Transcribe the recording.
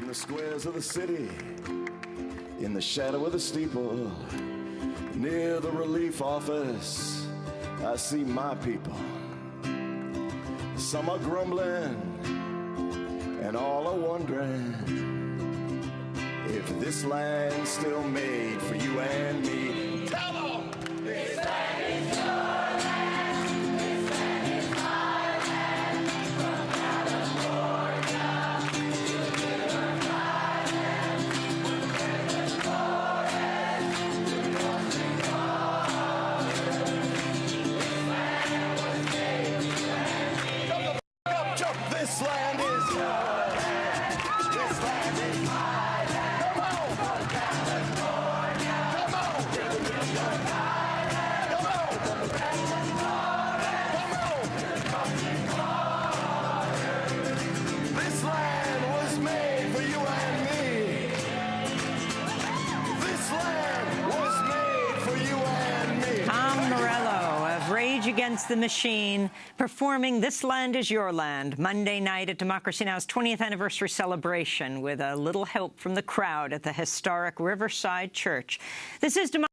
in the squares of the city, in the shadow of the steeple, near the relief office, I see my people. Some are grumbling, and all are wondering if this land's still made This land is your Against the Machine performing This Land Is Your Land Monday night at Democracy Now!'s 20th anniversary celebration with a little help from the crowd at the historic Riverside Church. This is Democracy